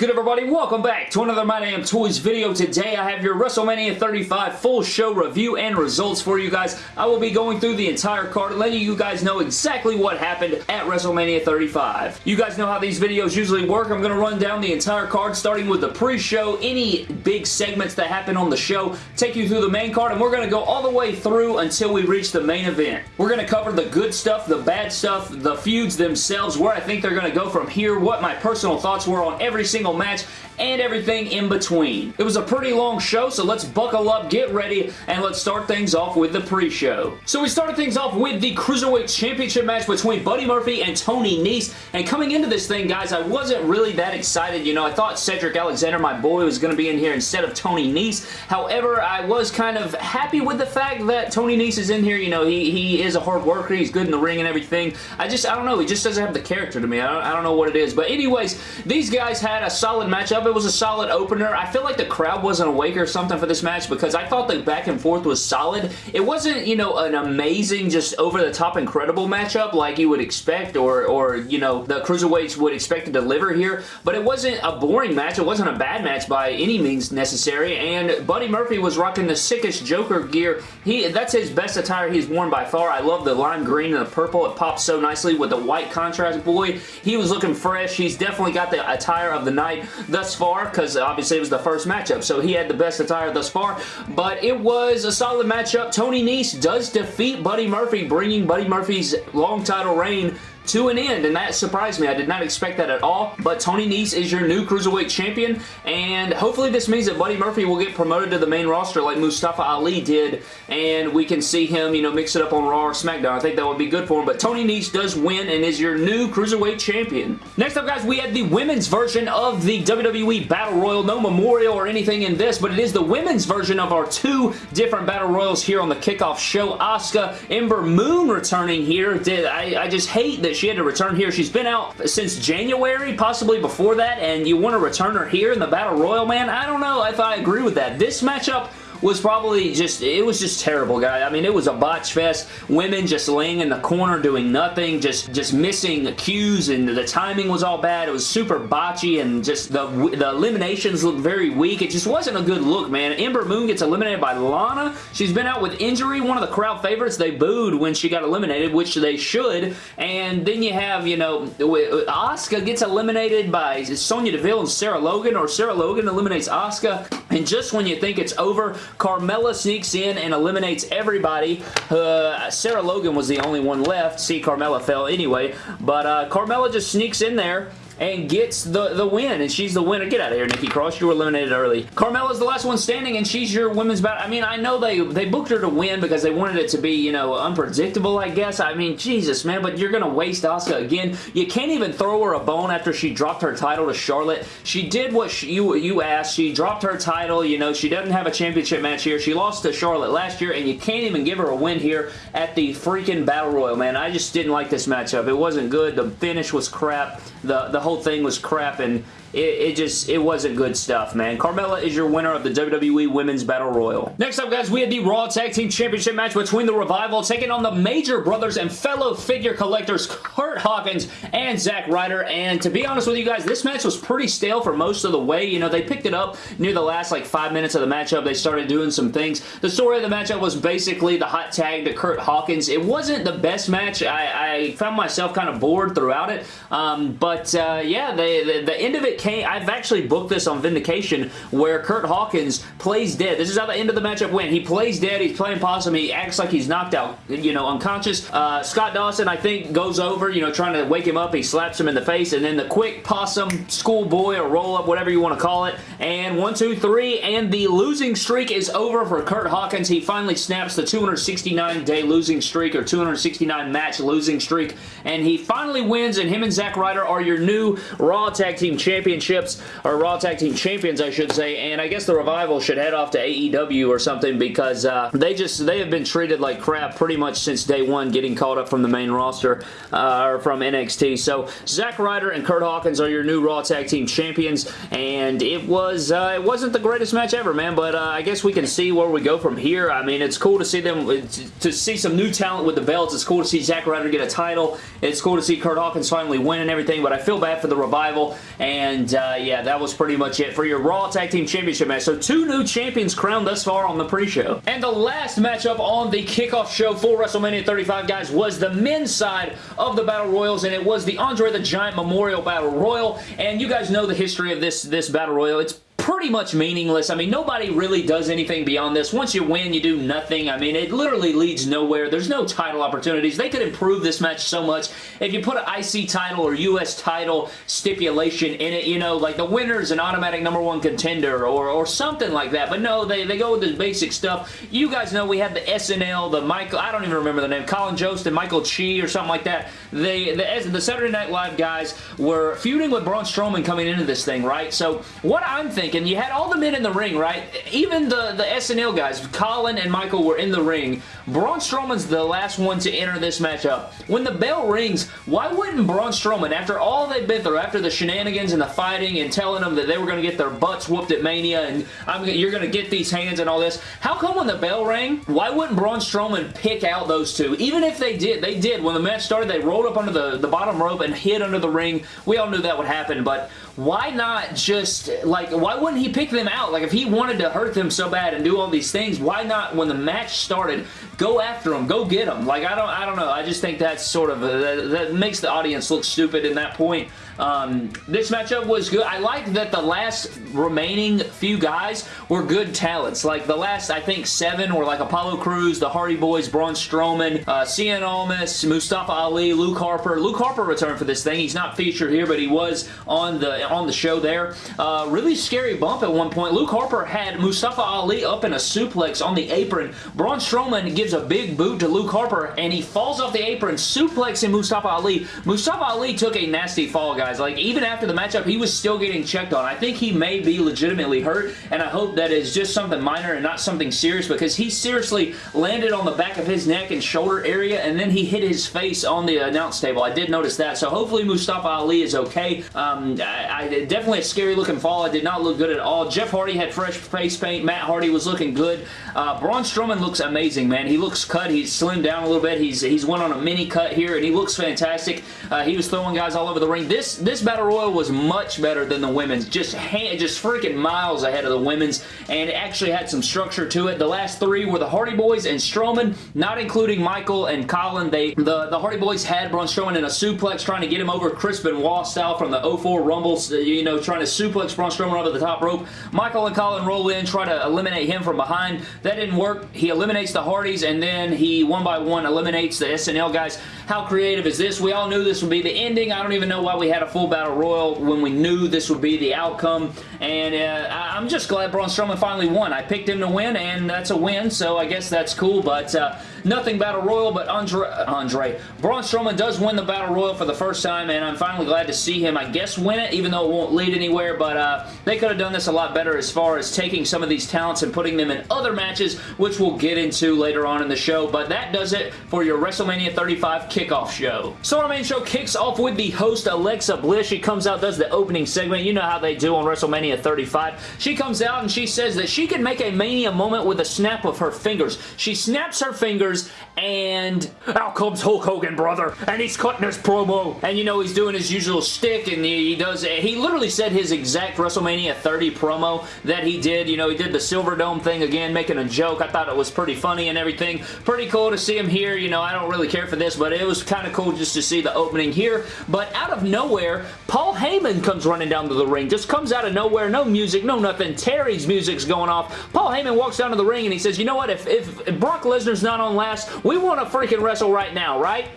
good everybody? Welcome back to another My Damn Toys video. Today I have your WrestleMania 35 full show review and results for you guys. I will be going through the entire card letting you guys know exactly what happened at WrestleMania 35. You guys know how these videos usually work. I'm going to run down the entire card starting with the pre-show, any big segments that happen on the show, take you through the main card, and we're going to go all the way through until we reach the main event. We're going to cover the good stuff, the bad stuff, the feuds themselves, where I think they're going to go from here, what my personal thoughts were on every single match, and everything in between. It was a pretty long show, so let's buckle up, get ready, and let's start things off with the pre-show. So we started things off with the Cruiserweight Championship match between Buddy Murphy and Tony Nese, and coming into this thing, guys, I wasn't really that excited. You know, I thought Cedric Alexander, my boy, was going to be in here instead of Tony Nese. However, I was kind of happy with the fact that Tony Nese is in here. You know, he, he is a hard worker. He's good in the ring and everything. I just, I don't know. He just doesn't have the character to me. I don't, I don't know what it is. But anyways, these guys had a solid matchup. It was a solid opener. I feel like the crowd wasn't awake or something for this match because I thought the back and forth was solid. It wasn't, you know, an amazing, just over-the-top incredible matchup like you would expect or, or, you know, the Cruiserweights would expect to deliver here, but it wasn't a boring match. It wasn't a bad match by any means necessary, and Buddy Murphy was rocking the sickest Joker gear. He That's his best attire he's worn by far. I love the lime green and the purple. It pops so nicely with the white contrast. Boy, he was looking fresh. He's definitely got the attire of the night thus far because obviously it was the first matchup, so he had the best attire thus far, but it was a solid matchup. Tony Nese does defeat Buddy Murphy, bringing Buddy Murphy's long title reign to an end, and that surprised me. I did not expect that at all, but Tony Nese is your new Cruiserweight Champion, and hopefully this means that Buddy Murphy will get promoted to the main roster like Mustafa Ali did, and we can see him, you know, mix it up on Raw or SmackDown. I think that would be good for him, but Tony Nese does win and is your new Cruiserweight Champion. Next up, guys, we had the women's version of the WWE Battle Royal. No memorial or anything in this, but it is the women's version of our two different Battle Royals here on the kickoff show. Asuka, Ember Moon returning here. Did I, I just hate that she had to return here. She's been out since January, possibly before that, and you want to return her here in the Battle Royal, man? I don't know if I agree with that. This matchup was probably just, it was just terrible, guy. I mean, it was a botch fest. Women just laying in the corner doing nothing, just, just missing cues, and the timing was all bad. It was super botchy, and just the, the eliminations looked very weak. It just wasn't a good look, man. Ember Moon gets eliminated by Lana. She's been out with injury. One of the crowd favorites. They booed when she got eliminated, which they should. And then you have, you know, Asuka gets eliminated by Sonya Deville and Sarah Logan, or Sarah Logan eliminates Asuka. And just when you think it's over, Carmella sneaks in and eliminates everybody. Uh, Sarah Logan was the only one left. See, Carmella fell anyway. But uh, Carmella just sneaks in there and gets the, the win, and she's the winner. Get out of here, Nikki Cross. You were eliminated early. Carmella's the last one standing, and she's your women's battle. I mean, I know they, they booked her to win because they wanted it to be, you know, unpredictable, I guess. I mean, Jesus, man, but you're going to waste Asuka again. You can't even throw her a bone after she dropped her title to Charlotte. She did what she, you, you asked. She dropped her title. You know, she doesn't have a championship match here. She lost to Charlotte last year, and you can't even give her a win here at the freaking Battle Royal, man. I just didn't like this matchup. It wasn't good. The finish was crap. The, the whole thing was crap, and it, it, just, it wasn't good stuff, man. Carmella is your winner of the WWE Women's Battle Royal. Next up, guys, we had the Raw Tag Team Championship match between the Revival taking on the Major Brothers and fellow figure collectors Curt Hawkins and Zack Ryder, and to be honest with you guys, this match was pretty stale for most of the way. You know, they picked it up near the last, like, five minutes of the matchup. They started doing some things. The story of the matchup was basically the hot tag to Curt Hawkins. It wasn't the best match. I, I found myself kind of bored throughout it, um, but, uh, yeah, they, the, the end of it came, I've actually booked this on Vindication where Curt Hawkins plays dead. This is how the end of the matchup went. He plays dead. He's playing possum. He acts like he's knocked out, you know, unconscious. Uh, Scott Dawson, I think, goes over, you know, trying to wake him up. He slaps him in the face, and then the quick possum schoolboy or roll-up, whatever you want to call it. And one, two, three, and the losing streak is over for Curt Hawkins. He finally snaps the 269-day losing streak or 269-match losing streak, and he finally wins, and him and Zack Ryder are your new Raw Tag Team Championships or Raw Tag Team Champions, I should say, and I guess the Revival should head off to AEW or something because uh, they just, they have been treated like crap pretty much since day one getting called up from the main roster uh, or from NXT. So Zack Ryder and Curt Hawkins are your new Raw Tag Team Champions, and it was, uh, it wasn't the greatest match ever, man, but uh, I guess we can see where we go from here. I mean, it's cool to see them, to see some new talent with the belts. It's cool to see Zack Ryder get a title. It's cool to see Curt Hawkins finally win and everything, but I feel bad for the Revival, and And uh, yeah, that was pretty much it for your Raw Tag Team Championship match. So two new champions crowned thus far on the pre-show. And the last matchup on the kickoff show for WrestleMania 35, guys, was the men's side of the Battle Royals, and it was the Andre the Giant Memorial Battle Royal. And you guys know the history of this, this Battle Royal. It's pretty much meaningless. I mean, nobody really does anything beyond this. Once you win, you do nothing. I mean, it literally leads nowhere. There's no title opportunities. They could improve this match so much if you put an IC title or US title stipulation in it, you know, like the winner's an automatic number one contender or, or something like that. But no, they, they go with the basic stuff. You guys know we had the SNL, the Michael, I don't even remember the name, Colin Jost and Michael Che or something like that. They, the, the Saturday Night Live guys were feuding with Braun Strowman coming into this thing, right? So what I'm thinking thinking, you had all the men in the ring, right? Even the, the SNL guys, Colin and Michael were in the ring. Braun Strowman's the last one to enter this matchup. When the bell rings, why wouldn't Braun Strowman, after all they've been through, after the shenanigans and the fighting and telling them that they were going to get their butts whooped at Mania and I'm, you're going to get these hands and all this, how come when the bell rang, why wouldn't Braun Strowman pick out those two? Even if they did, they did. When the match started, they rolled up under the, the bottom rope and hid under the ring. We all knew that would happen, but why not just, like, why wouldn't he pick them out? Like, if he wanted to hurt them so bad and do all these things, why not, when the match started, go after them, go get them? Like, I don't, I don't know. I just think that's sort of, that, that makes the audience look stupid in that point. Um, this matchup was good. I like that the last remaining few guys were good talents. Like the last, I think, seven were like Apollo Crews, the Hardy Boys, Braun Strowman, uh, Cien Almas, Mustafa Ali, Luke Harper. Luke Harper returned for this thing. He's not featured here, but he was on the on the show there. Uh, really scary bump at one point. Luke Harper had Mustafa Ali up in a suplex on the apron. Braun Strowman gives a big boot to Luke Harper, and he falls off the apron, suplexing Mustafa Ali. Mustafa Ali took a nasty fall, guys. Like, even after the matchup, he was still getting checked on. I think he may be legitimately hurt, and I hope that is just something minor and not something serious because he seriously landed on the back of his neck and shoulder area, and then he hit his face on the announce table. I did notice that, so hopefully Mustafa Ali is okay. Um, I, I, definitely a scary looking fall. It did not look good at all. Jeff Hardy had fresh face paint. Matt Hardy was looking good. Uh, Braun Strowman looks amazing, man. He looks cut. He's slimmed down a little bit. He's he's went on a mini cut here, and he looks fantastic. Uh, he was throwing guys all over the ring. This this Battle Royal was much better than the women's. Just just freaking miles ahead of the women's, and it actually had some structure to it. The last three were the Hardy Boys and Strowman, not including Michael and Colin. They the, the Hardy Boys had Braun Strowman in a suplex, trying to get him over Chris Benoit style from the 04 Rumbles, you know, trying to suplex Braun Strowman over the top rope. Michael and Colin roll in, try to eliminate him from behind. That didn't work. He eliminates the Hardys, and then he, one by one, eliminates the SNL guys. How creative is this? We all knew this would be the ending. I don't even know why we had a full Battle Royal when we knew this would be the outcome, and uh, I'm just glad Braun Strowman finally won. I picked him to win, and that's a win, so I guess that's cool, but uh, nothing Battle Royal, but Andre, Andre, Braun Strowman does win the Battle Royal for the first time, and I'm finally glad to see him, I guess, win it, even though it won't lead anywhere, but uh, they could have done this a lot better as far as taking some of these talents and putting them in other matches, which we'll get into later on in the show, but that does it for your WrestleMania 35 kickoff show. So our main show kicks off with the host, Alexa Bliss. She comes out, does the opening segment. You know how they do on WrestleMania 35. She comes out and she says that she can make a Mania moment with a snap of her fingers. She snaps her fingers and out comes Hulk Hogan, brother, and he's cutting his promo. And you know, he's doing his usual stick and he, does, he literally said his exact WrestleMania 30 promo that he did. You know, he did the Silver Dome thing again, making a joke. I thought it was pretty funny and everything. Pretty cool to see him here. You know, I don't really care for this, but it was kind of cool just to see the opening here. But out of nowhere, Paul Heyman comes running down to the ring. Just comes out of nowhere. No music, no nothing. Terry's music's going off. Paul Heyman walks down to the ring and he says, you know what? If, if, if Brock Lesnar's not on last, we want to freaking wrestle right now, right?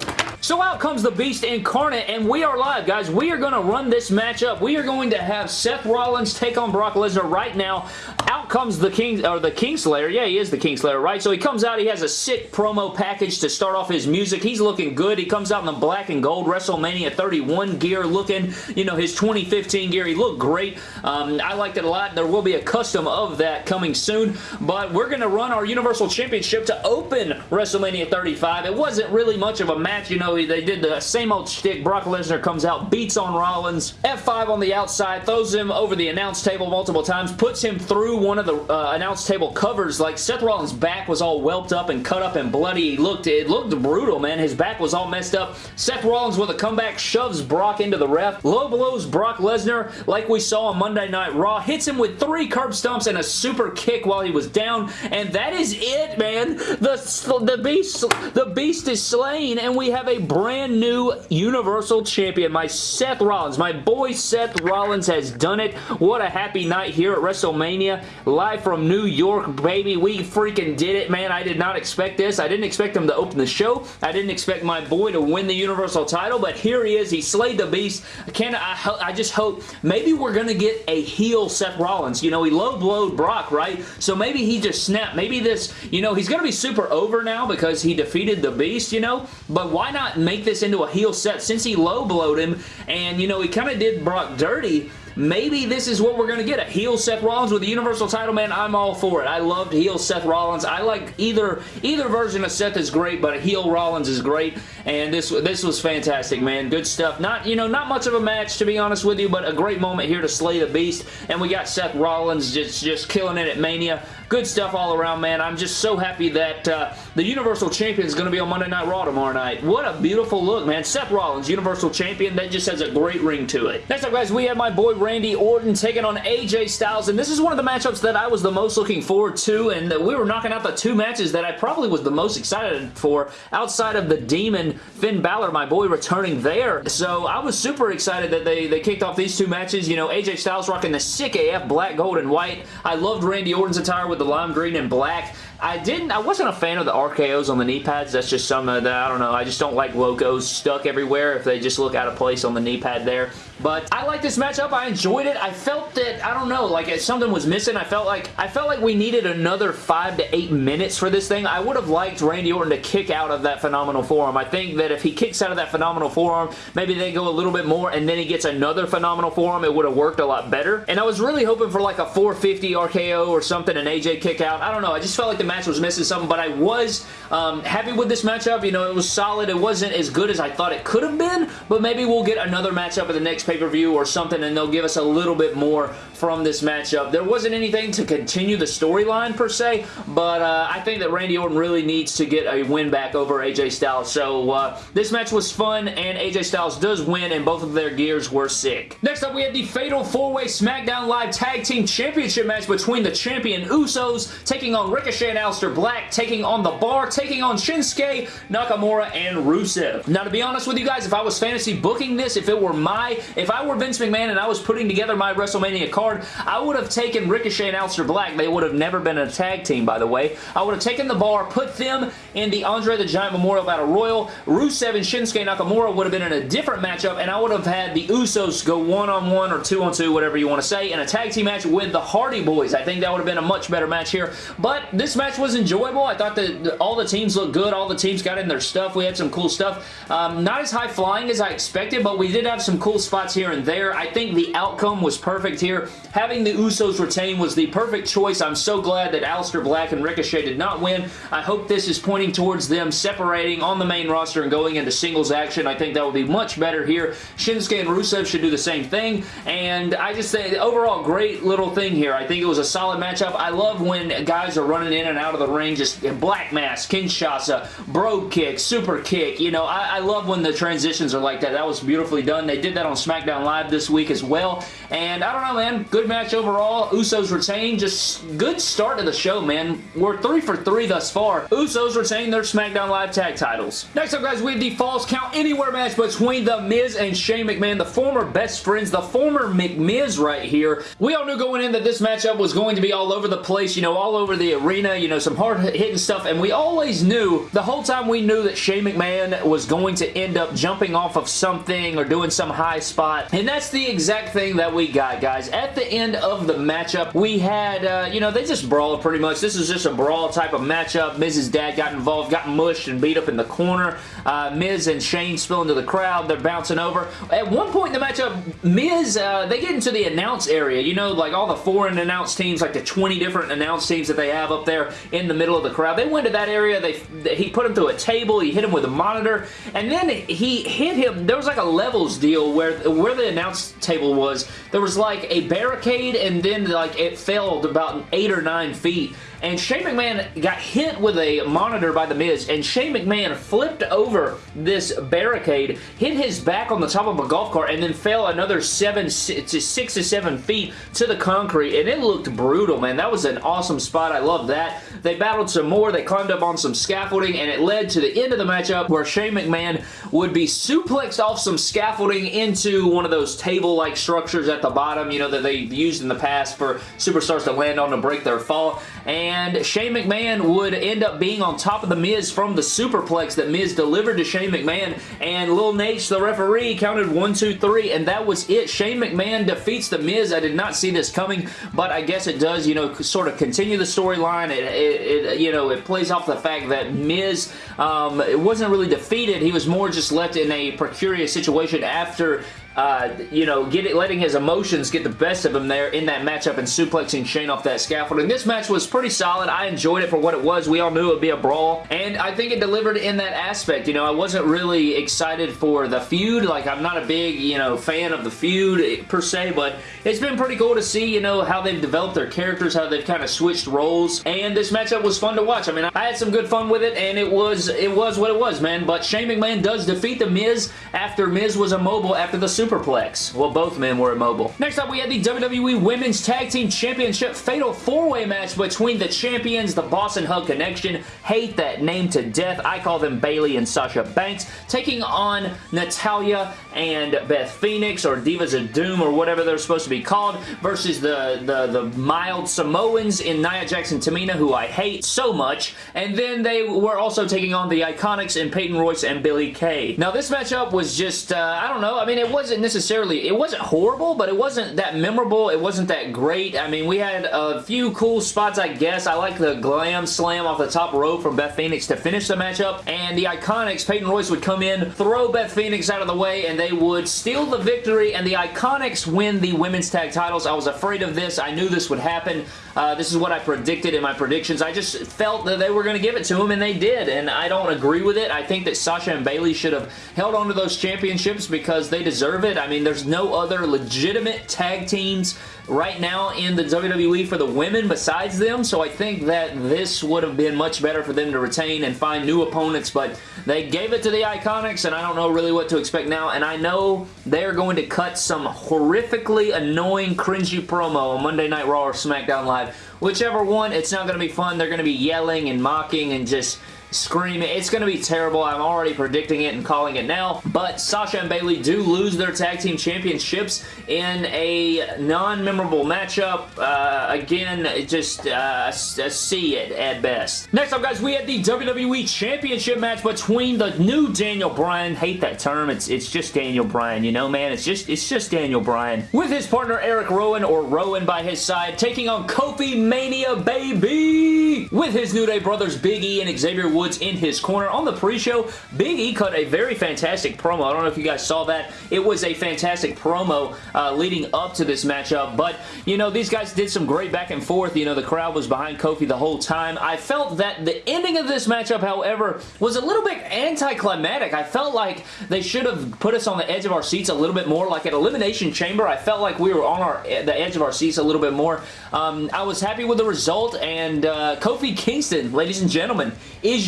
So out comes the Beast Incarnate, and we are live, guys. We are going to run this matchup. We are going to have Seth Rollins take on Brock Lesnar right now. Out comes the King, or the Kingslayer. Yeah, he is the Kingslayer, right? So he comes out. He has a sick promo package to start off his music. He's looking good. He comes out in the black and gold WrestleMania 31 gear looking, you know, his 2015 gear. He looked great. Um, I liked it a lot. There will be a custom of that coming soon, but we're going to run our Universal Championship to open WrestleMania 35. It wasn't really much of a match, you know, know, they did the same old shtick. Brock Lesnar comes out, beats on Rollins, F5 on the outside, throws him over the announce table multiple times, puts him through one of the uh, announce table covers. Like, Seth Rollins' back was all whelped up and cut up and bloody. He looked, it looked brutal, man. His back was all messed up. Seth Rollins with a comeback shoves Brock into the ref. Low blows Brock Lesnar like we saw on Monday Night Raw. Hits him with three curb stumps and a super kick while he was down. And that is it, man. The, the, beast, the beast is slain and we have a brand new Universal Champion. My Seth Rollins, my boy Seth Rollins has done it. What a happy night here at WrestleMania. Live from New York, baby. We freaking did it, man. I did not expect this. I didn't expect him to open the show. I didn't expect my boy to win the Universal title, but here he is. He slayed the beast. I, can, I, I just hope maybe we're going to get a heel Seth Rollins. You know, he low blowed Brock, right? So maybe he just snapped. Maybe this, you know, he's going to be super over now because he defeated the beast, you know, but why not make this into a heel set since he low blowed him and, you know, he kind of did Brock dirty maybe this is what we're going to get. A heel Seth Rollins with the Universal title, man, I'm all for it. I loved heel Seth Rollins. I like either either version of Seth is great, but a heel Rollins is great, and this this was fantastic, man. Good stuff. Not, you know, not much of a match, to be honest with you, but a great moment here to slay the beast, and we got Seth Rollins just, just killing it at Mania. Good stuff all around, man. I'm just so happy that uh, the Universal Champion is going to be on Monday Night Raw tomorrow night. What a beautiful look, man. Seth Rollins, Universal Champion, that just has a great ring to it. Next up, guys, we have my boy Randy Orton taking on AJ Styles, and this is one of the matchups that I was the most looking forward to, and we were knocking out the two matches that I probably was the most excited for outside of the Demon Finn Balor, my boy, returning there. So I was super excited that they, they kicked off these two matches. You know, AJ Styles rocking the sick AF black, gold, and white. I loved Randy Orton's attire with the lime green and black. I didn't, I wasn't a fan of the RKOs on the knee pads. That's just some of that, I don't know, I just don't like logos stuck everywhere if they just look out of place on the knee pad there. But I like this matchup. I enjoyed it. I felt that, I don't know, like something was missing. I felt like, I felt like we needed another five to eight minutes for this thing. I would have liked Randy Orton to kick out of that phenomenal forearm. I think that if he kicks out of that phenomenal forearm, maybe they go a little bit more and then he gets another phenomenal forearm, it would have worked a lot better. And I was really hoping for like a 450 RKO or something, an AJ kick out. I don't know. I just felt like the match was missing something, but I was um, happy with this matchup. You know, it was solid. It wasn't as good as I thought it could have been, but maybe we'll get another matchup at the next pay-per-view or something, and they'll give us a little bit more from this matchup. There wasn't anything to continue the storyline, per se, but uh, I think that Randy Orton really needs to get a win back over AJ Styles. So uh, this match was fun, and AJ Styles does win, and both of their gears were sick. Next up, we had the Fatal 4-Way SmackDown Live Tag Team Championship match between the champion Usos taking on Ricochet and Aleister Black, taking on The Bar, taking on Shinsuke, Nakamura, and Rusev. Now, to be honest with you guys, if I was fantasy booking this, if it were my, if I were Vince McMahon and I was putting together my WrestleMania card, I would have taken Ricochet and Aleister Black. They would have never been a tag team, by the way. I would have taken The Bar, put them in the Andre the Giant Memorial Battle Royal. Rusev and Shinsuke Nakamura would have been in a different matchup, and I would have had the Usos go one-on-one -on -one or two-on-two, 2 whatever you want to say, in a tag team match with the Hardy Boys. I think that would have been a much better match here, but this match was enjoyable. I thought that all the teams looked good. All the teams got in their stuff. We had some cool stuff. Um, not as high flying as I expected, but we did have some cool spots here and there. I think the outcome was perfect here. Having the Usos retain was the perfect choice. I'm so glad that Aleister Black and Ricochet did not win. I hope this is pointing towards them separating on the main roster and going into singles action. I think that would be much better here. Shinsuke and Rusev should do the same thing, and I just say overall great little thing here. I think it was a solid matchup. I love when guys are running in and out of the ring, just Black Mass, Kinshasa, Brogue Kick, Super Kick. You know, I, I love when the transitions are like that. That was beautifully done. They did that on SmackDown Live this week as well, and I don't know, man. Good match overall. Usos retain. Just good start to the show, man. We're three for three thus far. Usos retain their SmackDown Live tag titles. Next up, guys, we have the Falls Count Anywhere match between The Miz and Shane McMahon, the former best friends, the former McMiz right here. We all knew going in that this matchup was going to be all over the place, you know, all over the arena, you know, some hard-hitting stuff, and we always knew, the whole time we knew that Shane McMahon was going to end up jumping off of something or doing some high spot, and that's the exact thing that we got, guys. At the end of the matchup, we had, uh, you know, they just brawled pretty much. This is just a brawl type of matchup. Miz's dad got involved, got mushed and beat up in the corner. Uh, Miz and Shane spill into the crowd. They're bouncing over. At one point in the matchup, Miz, uh, they get into the announce area. You know, like all the foreign announce teams, like the 20 different announce teams that they have up there. there in the middle of the crowd. They went to that area. They He put him through a table. He hit him with a monitor. And then he hit him. There was like a levels deal where, where the announce table was. There was like a barricade and then like it fell about eight or nine feet and Shane McMahon got hit with a monitor by The Miz, and Shane McMahon flipped over this barricade, hit his back on the top of a golf cart, and then fell another seven to six to seven feet to the concrete, and it looked brutal, man. That was an awesome spot. I love that. They battled some more. They climbed up on some scaffolding, and it led to the end of the matchup where Shane McMahon would be suplexed off some scaffolding into one of those table-like structures at the bottom, you know, that they've used in the past for superstars to land on to break their fall. And Shane McMahon would end up being on top of The Miz from the superplex that Miz delivered to Shane McMahon. And Lil Nate, the referee, counted one, two, three, and that was it. Shane McMahon defeats The Miz. I did not see this coming, but I guess it does, you know, sort of continue the storyline. It, it, it, you know, it plays off the fact that Miz um, it wasn't really defeated. He was more just left in a precarious situation after uh, you know, get it, letting his emotions get the best of him there in that matchup and suplexing Shane off that scaffolding. This match was pretty solid. I enjoyed it for what it was. We all knew it would be a brawl, and I think it delivered in that aspect. You know, I wasn't really excited for the feud. Like, I'm not a big, you know, fan of the feud per se, but it's been pretty cool to see, you know, how they've developed their characters, how they've kind of switched roles, and this matchup was fun to watch. I mean, I had some good fun with it, and it was, it was what it was, man, but Shane McMahon does defeat The Miz after Miz was immobile after the Superplex. Well, both men were immobile. Next up, we had the WWE Women's Tag Team Championship Fatal 4-Way match between the champions, the Boss 'n' Hug Connection. Hate that name to death. I call them Bayley and Sasha Banks, taking on Natalya and Beth Phoenix, or Divas of Doom, or whatever they're supposed to be called, versus the, the, the mild Samoans in Nia Jackson Tamina, who I hate so much. And then they were also taking on the Iconics in Peyton Royce and Billie Kay. Now, this matchup was just, uh, I don't know, I mean, it wasn't necessarily, it wasn't horrible, but it wasn't that memorable. It wasn't that great. I mean, we had a few cool spots, I guess. I like the glam slam off the top rope from Beth Phoenix to finish the matchup, and the Iconics, Peyton Royce would come in, throw Beth Phoenix out of the way, and they would steal the victory, and the Iconics win the women's tag titles. I was afraid of this. I knew this would happen. Uh, this is what I predicted in my predictions. I just felt that they were going to give it to them, and they did, and I don't agree with it. I think that Sasha and Bayley should have held on to those championships because they deserve it. I mean, there's no other legitimate tag teams right now in the WWE for the women besides them, so I think that this would have been much better for them to retain and find new opponents, but they gave it to the Iconics, and I don't know really what to expect now, and I know they're going to cut some horrifically annoying, cringy promo on Monday Night Raw or SmackDown Live. Whichever one, it's not going to be fun. They're going to be yelling and mocking and just screaming. It's going to be terrible. I'm already predicting it and calling it now. But Sasha and Bayley do lose their tag team championships in a non-memorable matchup. Uh, again, just uh, a C at, at best. Next up, guys, we had the WWE Championship match between the new Daniel Bryan. Hate that term. It's it's just Daniel Bryan, you know, man. It's just it's just Daniel Bryan. With his partner Eric Rowan, or Rowan by his side, taking on Kofi Mania, baby! With his New Day brothers Big E and Xavier Woods Woods in his corner. On the pre-show, Big E cut a very fantastic promo. I don't know if you guys saw that. It was a fantastic promo uh, leading up to this matchup, but, you know, these guys did some great back and forth. You know, the crowd was behind Kofi the whole time. I felt that the ending of this matchup, however, was a little bit anticlimactic. I felt like they should have put us on the edge of our seats a little bit more. Like at Elimination Chamber, I felt like we were on our the edge of our seats a little bit more. Um, I was happy with the result, and uh, Kofi Kingston, ladies and gentlemen,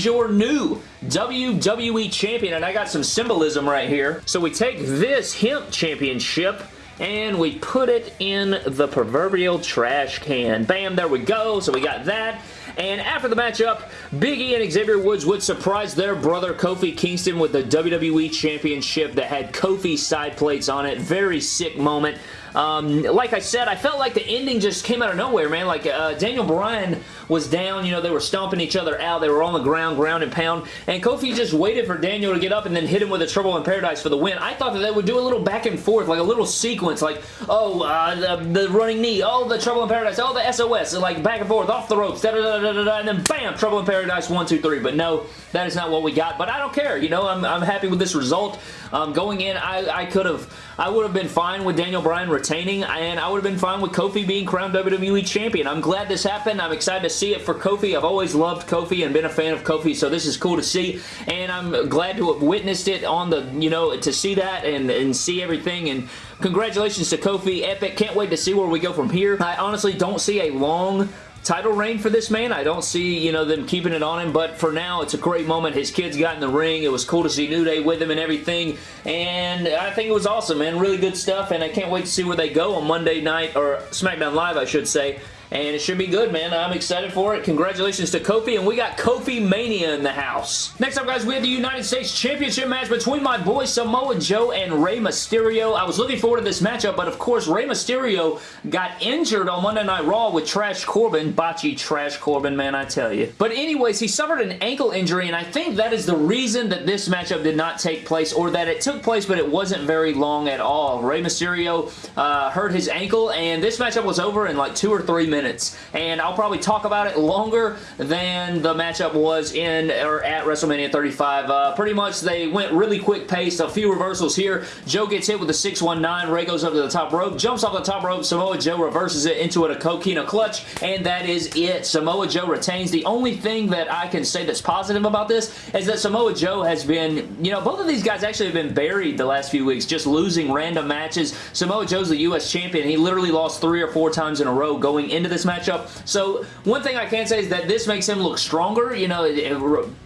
your new WWE Champion, and I got some symbolism right here. So we take this Hemp Championship, and we put it in the proverbial trash can. Bam, there we go. So we got that. And after the matchup, Big E and Xavier Woods would surprise their brother Kofi Kingston with the WWE Championship that had Kofi side plates on it. Very sick moment. Um, like I said, I felt like the ending just came out of nowhere, man. Like, uh, Daniel Bryan was down, you know, they were stomping each other out, they were on the ground, ground and pound, and Kofi just waited for Daniel to get up and then hit him with a Trouble in Paradise for the win. I thought that they would do a little back and forth, like a little sequence, like, oh, uh, the, the, running knee, oh, the Trouble in Paradise, oh, the SOS, like back and forth, off the ropes, da da da da da, da and then bam, Trouble in Paradise, one, two, three, but no, that is not what we got, but I don't care, you know, I'm, I'm happy with this result. Um, going in, I, I could have, I would have been fine with Daniel Bryan retaining, and I would have been fine with Kofi being crowned WWE Champion. I'm glad this happened. I'm excited to see it for Kofi. I've always loved Kofi and been a fan of Kofi, so this is cool to see, and I'm glad to have witnessed it on the, you know, to see that and, and see everything, and congratulations to Kofi. Epic. Can't wait to see where we go from here. I honestly don't see a long title reign for this man. I don't see, you know, them keeping it on him, but for now, it's a great moment. His kids got in the ring. It was cool to see New Day with him and everything, and I think it was awesome, man. Really good stuff, and I can't wait to see where they go on Monday night, or SmackDown Live, I should say, and it should be good, man. I'm excited for it. Congratulations to Kofi, and we got Kofi Mania in the house. Next up, guys, we have the United States Championship match between my boy Samoa Joe and Rey Mysterio. I was looking forward to this matchup, but of course, Rey Mysterio got injured on Monday Night Raw with Trash Corbin. Botchy Trash Corbin, man, I tell you. But anyways, he suffered an ankle injury, and I think that is the reason that this matchup did not take place, or that it took place, but it wasn't very long at all. Rey Mysterio uh, hurt his ankle, and this matchup was over in like two or three minutes minutes. And I'll probably talk about it longer than the matchup was in or at WrestleMania 35. Uh, pretty much they went really quick pace. A few reversals here. Joe gets hit with the 619. Rey goes up to the top rope. Jumps off the top rope. Samoa Joe reverses it into a coquina clutch. And that is it. Samoa Joe retains. The only thing that I can say that's positive about this is that Samoa Joe has been, you know, both of these guys actually have been buried the last few weeks, just losing random matches. Samoa Joe's the U.S. champion. He literally lost three or four times in a row going into this matchup. So one thing I can say is that this makes him look stronger. You know,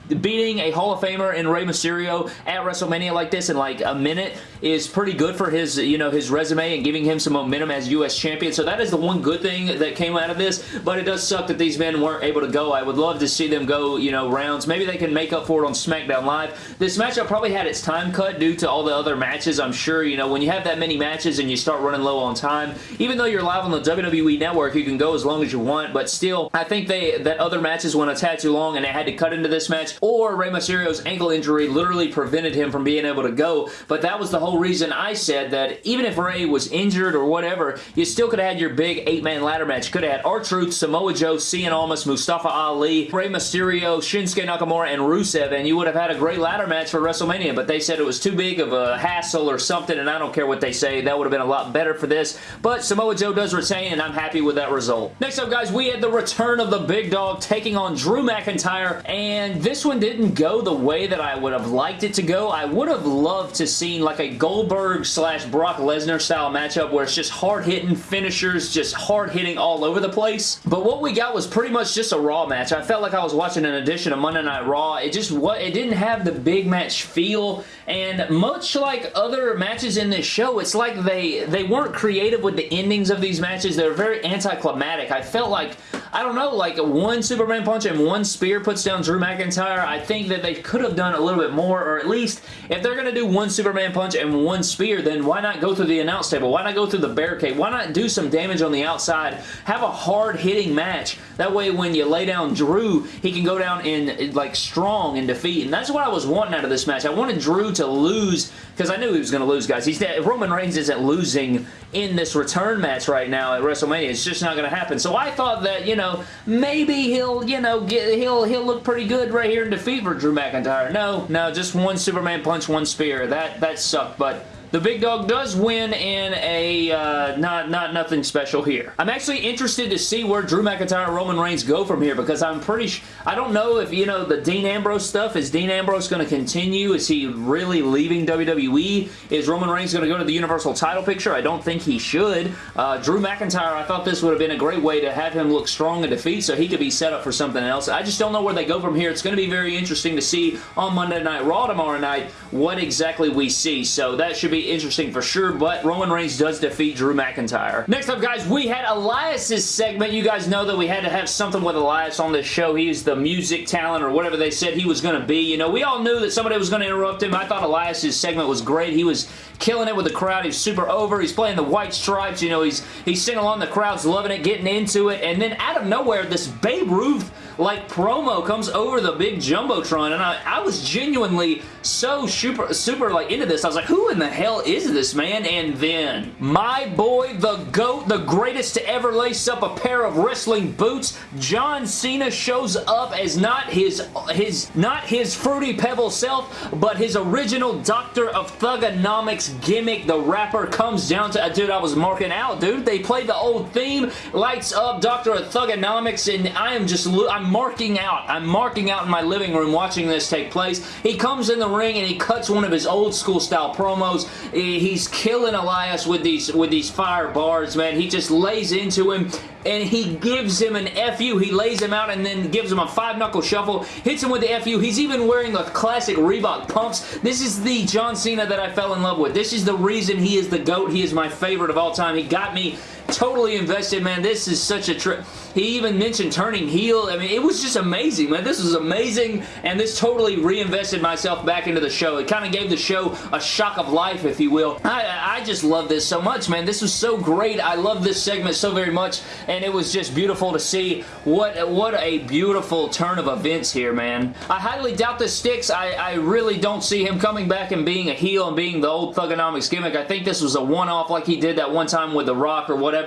beating a Hall of Famer in Rey Mysterio at WrestleMania like this in like a minute is pretty good for his, you know, his resume and giving him some momentum as U.S. champion. So that is the one good thing that came out of this, but it does suck that these men weren't able to go. I would love to see them go, you know, rounds. Maybe they can make up for it on SmackDown Live. This matchup probably had its time cut due to all the other matches. I'm sure, you know, when you have that many matches and you start running low on time, even though you're live on the WWE Network, you can go as long as you want, but still, I think they that other matches went a tad too long and they had to cut into this match or Rey Mysterio's ankle injury literally prevented him from being able to go, but that was the whole reason I said that even if Rey was injured or whatever, you still could have had your big eight-man ladder match. Could have had R-Truth, Samoa Joe, Cien Almas, Mustafa Ali, Rey Mysterio, Shinsuke Nakamura, and Rusev, and you would have had a great ladder match for WrestleMania, but they said it was too big of a hassle or something, and I don't care what they say. That would have been a lot better for this, but Samoa Joe does retain, and I'm happy with that result. Next up, guys, we had the return of the big dog taking on Drew McIntyre, and this one didn't go the way that I would have liked it to go. I would have loved to seen like a Goldberg slash Brock Lesnar style matchup where it's just hard-hitting finishers, just hard-hitting all over the place. But what we got was pretty much just a Raw match. I felt like I was watching an edition of Monday Night Raw. It just what it didn't have the big match feel and much like other matches in this show, it's like they, they weren't creative with the endings of these matches. They're very anticlimactic. I felt like I don't know, like one Superman punch and one spear puts down Drew McIntyre. I think that they could have done a little bit more, or at least if they're going to do one Superman punch and one spear, then why not go through the announce table? Why not go through the barricade? Why not do some damage on the outside? Have a hard-hitting match. That way when you lay down Drew, he can go down in like strong in defeat, and that's what I was wanting out of this match. I wanted Drew to lose because I knew he was going to lose, guys. He's Roman Reigns isn't losing in this return match right now at WrestleMania. It's just not going to happen. So I thought that, you know, maybe he'll, you know, get he'll he'll look pretty good right here in defeat for Drew McIntyre. No, no, just one Superman punch, one spear. That that sucked, but the big dog does win in a uh, not not nothing special here. I'm actually interested to see where Drew McIntyre and Roman Reigns go from here because I'm pretty I don't know if, you know, the Dean Ambrose stuff, is Dean Ambrose going to continue? Is he really leaving WWE? Is Roman Reigns going to go to the Universal title picture? I don't think he should. Uh, Drew McIntyre, I thought this would have been a great way to have him look strong in defeat so he could be set up for something else. I just don't know where they go from here. It's going to be very interesting to see on Monday Night Raw tomorrow night what exactly we see. So that should be interesting for sure, but Roman Reigns does defeat Drew McIntyre. Next up, guys, we had Elias's segment. You guys know that we had to have something with Elias on this show. He's the music talent or whatever they said he was going to be. You know, we all knew that somebody was going to interrupt him. I thought Elias's segment was great. He was killing it with the crowd. He's super over. He's playing the white stripes. You know, he's, he's singing along. The crowd's loving it, getting into it. And then out of nowhere, this Babe Ruth like promo comes over the big Jumbotron, and I, I was genuinely so super, super like into this. I was like, who in the hell is this man? And then, my boy, the GOAT, the greatest to ever lace up a pair of wrestling boots, John Cena shows up as not his, his, not his Fruity Pebble self, but his original Doctor of Thuganomics gimmick. The rapper comes down to, a dude, I was marking out, dude. They played the old theme, lights up, Doctor of Thuganomics, and I am just, I'm marking out. I'm marking out in my living room watching this take place. He comes in the ring and he cuts one of his old school style promos. He's killing Elias with these, with these fire bars, man. He just lays into him and he gives him an FU. He lays him out and then gives him a five-knuckle shuffle, hits him with the FU. He's even wearing the classic Reebok pumps. This is the John Cena that I fell in love with. This is the reason he is the GOAT. He is my favorite of all time. He got me totally invested, man. This is such a trip. He even mentioned turning heel. I mean, it was just amazing, man. This was amazing, and this totally reinvested myself back into the show. It kind of gave the show a shock of life, if you will. I, I just love this so much, man. This was so great. I love this segment so very much, and it was just beautiful to see what, what a beautiful turn of events here, man. I highly doubt this sticks. I, I really don't see him coming back and being a heel and being the old Thuganomics gimmick. I think this was a one-off like he did that one time with The Rock or whatever,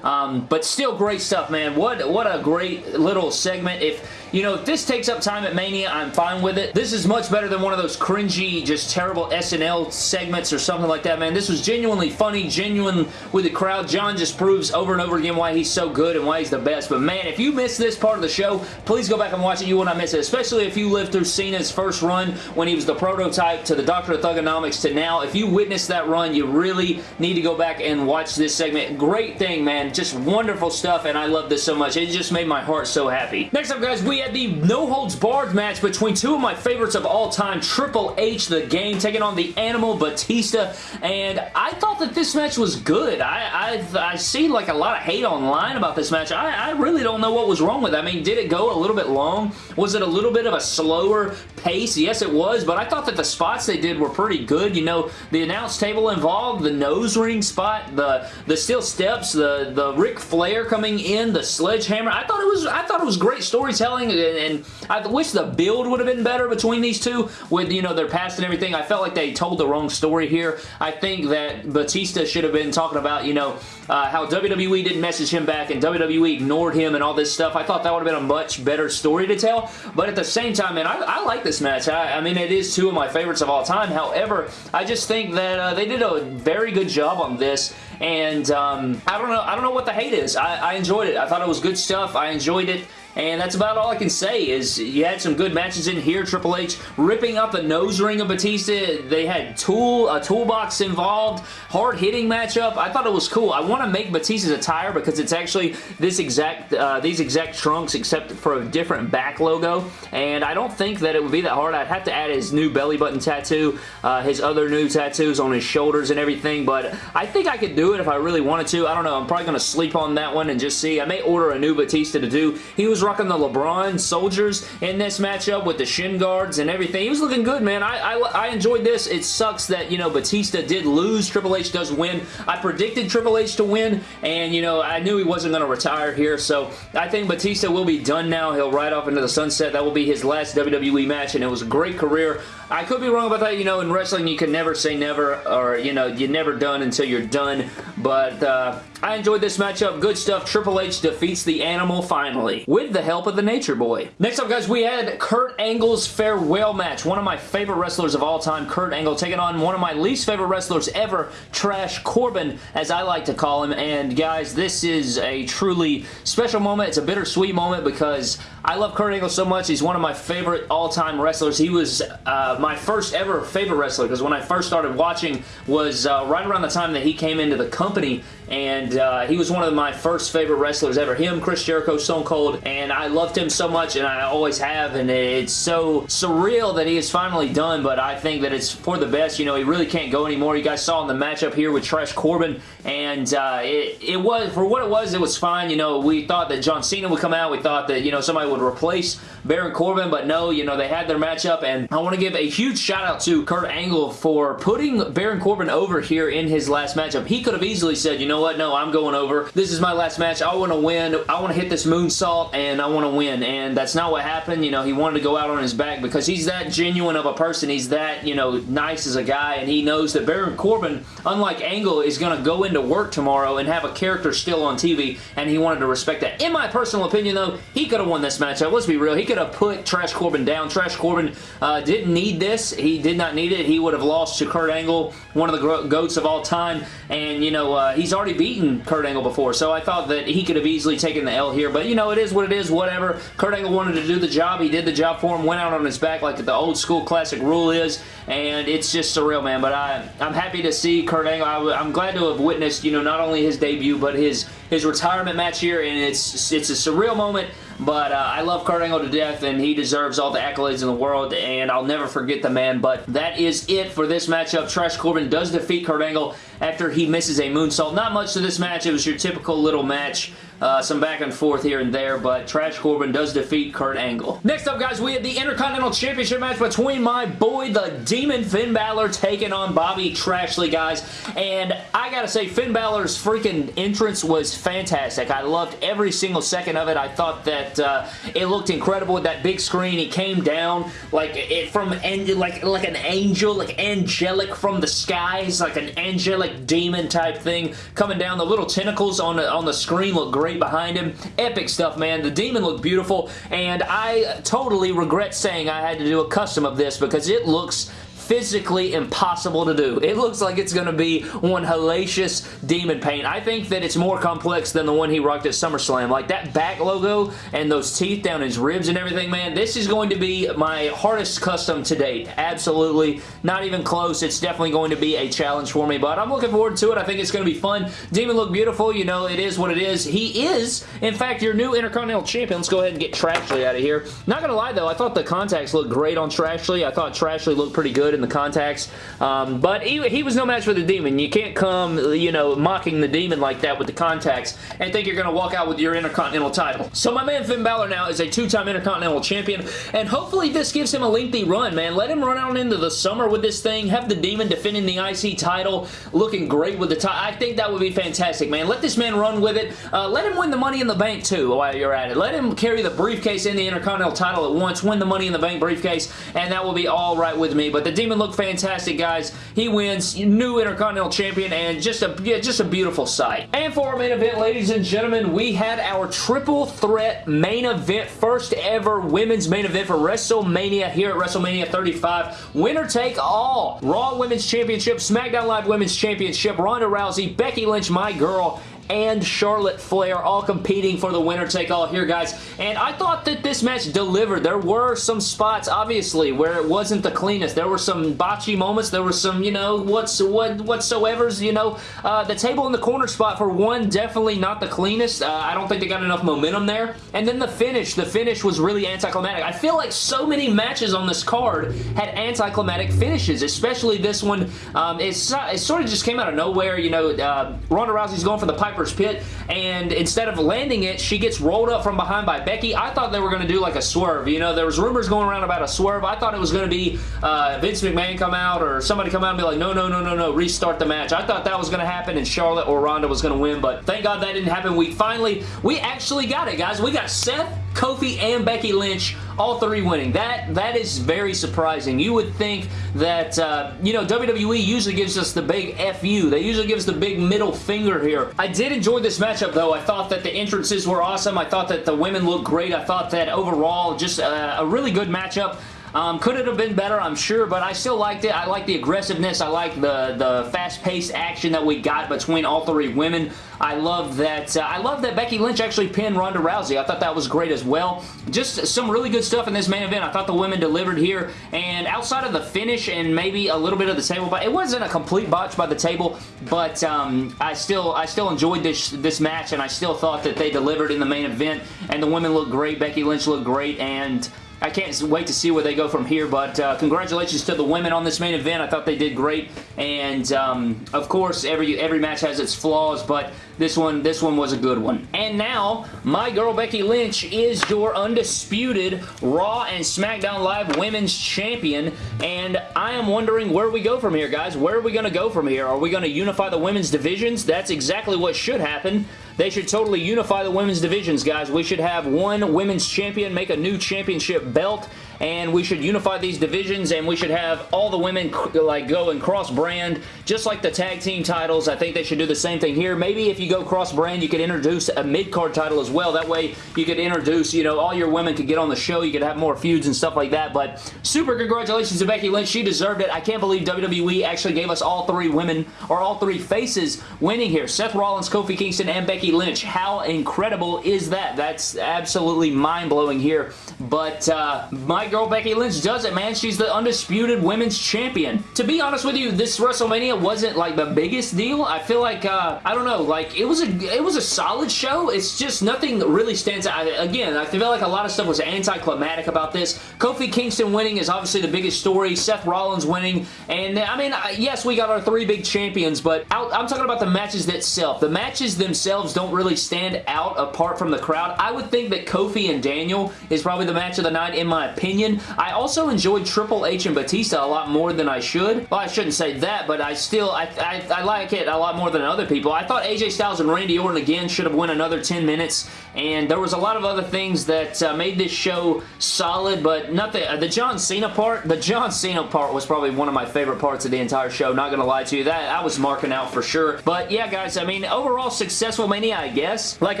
um, but still great stuff, man. What, what a great little segment. If you know, if this takes up time at Mania, I'm fine with it. This is much better than one of those cringy, just terrible SNL segments or something like that, man. This was genuinely funny, genuine with the crowd. John just proves over and over again why he's so good and why he's the best. But man, if you missed this part of the show, please go back and watch it. You will not miss it, especially if you lived through Cena's first run when he was the prototype to the Doctor of Thuganomics to now. If you witnessed that run, you really need to go back and watch this segment. Great thing, man. Just wonderful stuff, and I love this so much. It just made my heart so happy. Next up, guys, we had the no holds barred match between two of my favorites of all time, Triple H, The Game, taking on the Animal Batista, and I thought that this match was good. I, I, I see like a lot of hate online about this match. I, I really don't know what was wrong with it. I mean, did it go a little bit long? Was it a little bit of a slower pace? Yes, it was, but I thought that the spots they did were pretty good. You know, the announce table involved, the nose ring spot, the, the steel steps, the, the Ric Flair coming in, the sledgehammer. I thought it was, I thought it was great storytelling and, I wish the build would have been better between these two with, you know, their past and everything. I felt like they told the wrong story here. I think that Batista should have been talking about, you know, uh, how WWE didn't message him back and WWE ignored him and all this stuff. I thought that would have been a much better story to tell, but at the same time, man, I, I like this match. I, I, mean, it is two of my favorites of all time. However, I just think that uh, they did a very good job on this, and um, I don't know I don't know what the hate is. I, I enjoyed it. I thought it was good stuff. I enjoyed it. And that's about all I can say is you had some good matches in here. Triple H ripping up the nose ring of Batista. They had tool a toolbox involved. Hard-hitting matchup. I thought it was cool. I want to make Batista's attire because it's actually this exact uh, these exact trunks except for a different back logo. And I don't think that it would be that hard. I'd have to add his new belly button tattoo, uh, his other new tattoos on his shoulders and everything. But I think I could do it if I really wanted to. I don't know. I'm probably going to sleep on that one and just see. I may order a new Batista to do. He was rocking the LeBron soldiers in this matchup with the shin guards and everything. He was looking good, man. I, I, I enjoyed this. It sucks that, you know, Batista did lose. Triple H does win. I predicted Triple H to win, and, you know, I knew he wasn't going to retire here, so I think Batista will be done now. He'll ride off into the sunset. That will be his last WWE match, and it was a great career. I could be wrong about that. You know, in wrestling, you can never say never, or, you know, you're never done until you're done, but uh, I enjoyed this matchup. Good stuff. Triple H defeats the Animal finally with the help of the Nature Boy. Next up, guys, we had Kurt Angle's farewell match. One of my favorite wrestlers of all time, Kurt Angle, taking on one of my least favorite wrestlers ever, Trash Corbin, as I like to call him. And, guys, this is a truly special moment. It's a bittersweet moment because I love Kurt Angle so much. He's one of my favorite all-time wrestlers. He was uh, my first ever favorite wrestler because when I first started watching was uh, right around the time that he came into the company and uh, he was one of my first favorite wrestlers ever. Him, Chris Jericho, Stone Cold, and I loved him so much, and I always have, and it's so surreal that he is finally done, but I think that it's for the best. You know, he really can't go anymore. You guys saw in the matchup here with Trash Corbin, and uh, it, it was, for what it was, it was fine. You know, we thought that John Cena would come out. We thought that, you know, somebody would replace Baron Corbin, but no, you know, they had their matchup, and I want to give a huge shout out to Kurt Angle for putting Baron Corbin over here in his last matchup. He could have easily said, you know what, no, I'm going over. This is my last match. I want to win. I want to hit this moonsault, and I want to win, and that's not what happened. You know, he wanted to go out on his back because he's that genuine of a person. He's that, you know, nice as a guy, and he knows that Baron Corbin, unlike Angle, is going to go into work tomorrow and have a character still on TV, and he wanted to respect that. In my personal opinion, though, he could have won this matchup. Let's be real. He could have put Trash Corbin down. Trash Corbin uh, didn't need this. He did not need it. He would have lost to Kurt Angle, one of the GOATs of all time, and, you know, uh, he's already beaten Kurt Angle before, so I thought that he could have easily taken the L here, but, you know, it is what it is, whatever. Kurt Angle wanted to do the job. He did the job for him, went out on his back like the old school classic rule is, and it's just surreal, man, but I, I'm happy to see Kurt Angle. I, I'm glad to have witnessed, you know, not only his debut, but his, his retirement match here, and it's, it's a surreal moment. But uh, I love Kurt Angle to death, and he deserves all the accolades in the world, and I'll never forget the man. But that is it for this matchup. Trash Corbin does defeat Kurt Angle after he misses a moonsault. Not much to this match. It was your typical little match. Uh, some back and forth here and there, but Trash Corbin does defeat Kurt Angle. Next up, guys, we have the Intercontinental Championship match between my boy, the Demon Finn Balor, taking on Bobby Trashley, guys. And I gotta say, Finn Balor's freaking entrance was fantastic. I loved every single second of it. I thought that uh, it looked incredible with that big screen. He came down like it from like like an angel, like angelic from the skies, like an angelic demon type thing coming down. The little tentacles on the on the screen look great behind him. Epic stuff, man. The demon looked beautiful, and I totally regret saying I had to do a custom of this because it looks physically impossible to do. It looks like it's going to be one hellacious demon paint. I think that it's more complex than the one he rocked at SummerSlam. Like that back logo and those teeth down his ribs and everything, man, this is going to be my hardest custom to date. Absolutely. Not even close. It's definitely going to be a challenge for me, but I'm looking forward to it. I think it's going to be fun. Demon look beautiful. You know, it is what it is. He is, in fact, your new Intercontinental Champion. Let's go ahead and get Trashley out of here. Not going to lie, though, I thought the contacts looked great on Trashley. I thought Trashley looked pretty good in the contacts. Um, but he, he was no match for the Demon. You can't come, you know, mocking the Demon like that with the contacts and think you're going to walk out with your Intercontinental title. So my man Finn Balor now is a two-time Intercontinental Champion, and hopefully this gives him a lengthy run, man. Let him run out into the summer with this thing, have the Demon defending the IC title, looking great with the title. I think that would be fantastic, man. Let this man run with it. Uh, let him win the Money in the Bank, too, while you're at it. Let him carry the briefcase and the Intercontinental title at once, win the Money in the Bank briefcase, and that will be all right with me. But the Demon looked fantastic, guys. He wins, new Intercontinental Champion, and just a, yeah, just a beautiful sight. And for our main event, ladies and gentlemen, we had our triple threat main event, first ever women's main event for WrestleMania here at WrestleMania 35. Winner take all. Raw Women's Championship, SmackDown Live Women's Championship, Ronda Rousey, Becky Lynch, my girl, and Charlotte Flair all competing for the winner-take-all here, guys. And I thought that this match delivered. There were some spots, obviously, where it wasn't the cleanest. There were some botchy moments. There were some, you know, what's what whatsoever's, you know. Uh, the table in the corner spot, for one, definitely not the cleanest. Uh, I don't think they got enough momentum there. And then the finish. The finish was really anticlimactic. I feel like so many matches on this card had anticlimactic finishes, especially this one. Um, it's, it sort of just came out of nowhere. You know, uh, Ronda Rousey's going for the Piper's Pit, and instead of landing it, she gets rolled up from behind by Becky. I thought they were going to do like a swerve. You know, there was rumors going around about a swerve. I thought it was going to be uh, Vince McMahon come out or somebody come out and be like, no, no, no, no, no, restart the match. I thought that was going to happen and Charlotte or Ronda was going to win, but thank God that didn't happen. We finally, we actually got it, guys. We got Seth, Kofi, and Becky Lynch all three winning. That That is very surprising. You would think that, uh, you know, WWE usually gives us the big FU. They usually give us the big middle finger here. I did enjoy this matchup, though. I thought that the entrances were awesome. I thought that the women looked great. I thought that overall, just uh, a really good matchup. Um, could it have been better? I'm sure, but I still liked it. I like the aggressiveness. I like the, the fast-paced action that we got between all three women. I love that. Uh, I love that Becky Lynch actually pinned Ronda Rousey. I thought that was great as well. Just some really good stuff in this main event. I thought the women delivered here, and outside of the finish and maybe a little bit of the table, but it wasn't a complete botch by the table, but um, I still I still enjoyed this this match, and I still thought that they delivered in the main event, and the women looked great. Becky Lynch looked great, and I can't wait to see where they go from here, but uh, congratulations to the women on this main event. I thought they did great, and um, of course, every every match has its flaws, but this one, this one was a good one. And now, my girl Becky Lynch is your undisputed Raw and SmackDown Live Women's Champion, and I am wondering where we go from here, guys. Where are we going to go from here? Are we going to unify the women's divisions? That's exactly what should happen. They should totally unify the women's divisions, guys. We should have one women's champion make a new championship belt and we should unify these divisions and we should have all the women like go and cross brand just like the tag team titles. I think they should do the same thing here. Maybe if you go cross brand you could introduce a mid-card title as well. That way you could introduce you know all your women could get on the show. You could have more feuds and stuff like that. But super congratulations to Becky Lynch. She deserved it. I can't believe WWE actually gave us all three women or all three faces winning here. Seth Rollins Kofi Kingston and Becky Lynch. How incredible is that? That's absolutely mind-blowing here. But uh, my girl Becky Lynch does it, man. She's the undisputed women's champion. To be honest with you, this WrestleMania wasn't like the biggest deal. I feel like, uh, I don't know, like it was a it was a solid show. It's just nothing really stands out. Again, I feel like a lot of stuff was anticlimactic about this. Kofi Kingston winning is obviously the biggest story. Seth Rollins winning. And I mean, yes, we got our three big champions, but I'm talking about the matches itself. The matches themselves don't really stand out apart from the crowd. I would think that Kofi and Daniel is probably the match of the night in my opinion opinion. I also enjoyed Triple H and Batista a lot more than I should. Well, I shouldn't say that, but I still, I, I, I like it a lot more than other people. I thought AJ Styles and Randy Orton again should have went another 10 minutes, and there was a lot of other things that uh, made this show solid, but nothing, uh, the John Cena part, the John Cena part was probably one of my favorite parts of the entire show, not gonna lie to you. That I was marking out for sure. But yeah, guys, I mean, overall successful Mania, I guess. Like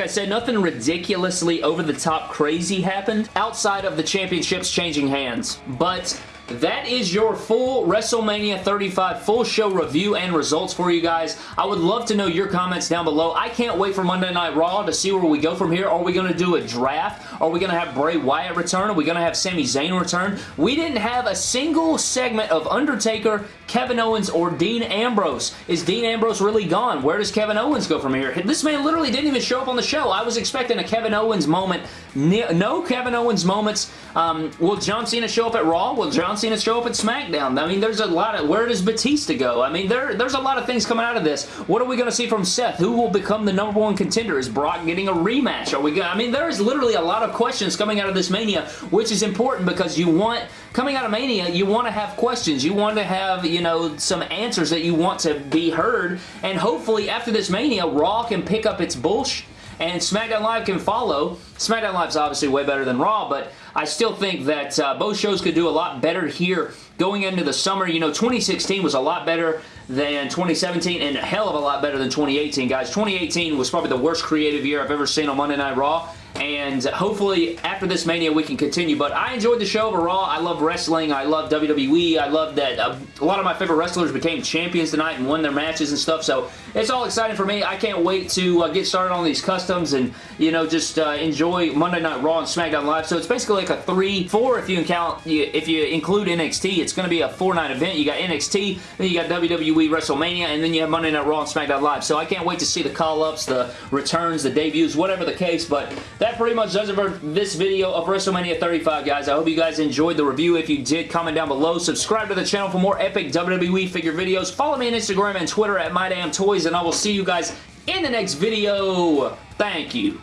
I said, nothing ridiculously over-the-top crazy happened outside of the championships changing hands. But that is your full WrestleMania 35 full show review and results for you guys. I would love to know your comments down below. I can't wait for Monday Night Raw to see where we go from here. Are we going to do a draft? Are we going to have Bray Wyatt return? Are we going to have Sami Zayn return? We didn't have a single segment of Undertaker, Kevin Owens, or Dean Ambrose. Is Dean Ambrose really gone? Where does Kevin Owens go from here? This man literally didn't even show up on the show. I was expecting a Kevin Owens moment. No Kevin Owens moments. Um, will John Cena show up at Raw? Will John Cena show up at SmackDown. I mean, there's a lot of... Where does Batista go? I mean, there, there's a lot of things coming out of this. What are we going to see from Seth? Who will become the number one contender? Is Brock getting a rematch? Are we I mean, there is literally a lot of questions coming out of this Mania, which is important because you want... Coming out of Mania, you want to have questions. You want to have, you know, some answers that you want to be heard. And hopefully, after this Mania, Raw can pick up its bullshit and SmackDown Live can follow. SmackDown Live is obviously way better than Raw, but I still think that uh, both shows could do a lot better here going into the summer. You know, 2016 was a lot better than 2017 and a hell of a lot better than 2018, guys. 2018 was probably the worst creative year I've ever seen on Monday Night Raw and hopefully after this Mania we can continue. But I enjoyed the show overall. I love wrestling. I love WWE. I love that uh, a lot of my favorite wrestlers became champions tonight and won their matches and stuff. So it's all exciting for me. I can't wait to uh, get started on these customs and, you know, just uh, enjoy Monday Night Raw and SmackDown Live. So it's basically like a 3-4 if you count, if you include NXT. It's going to be a 4-night event. You got NXT, then you got WWE WrestleMania, and then you have Monday Night Raw and SmackDown Live. So I can't wait to see the call-ups, the returns, the debuts, whatever the case. But that pretty much does it for this video of WrestleMania 35, guys. I hope you guys enjoyed the review. If you did, comment down below. Subscribe to the channel for more epic WWE figure videos. Follow me on Instagram and Twitter at MyDamnToys, and I will see you guys in the next video. Thank you.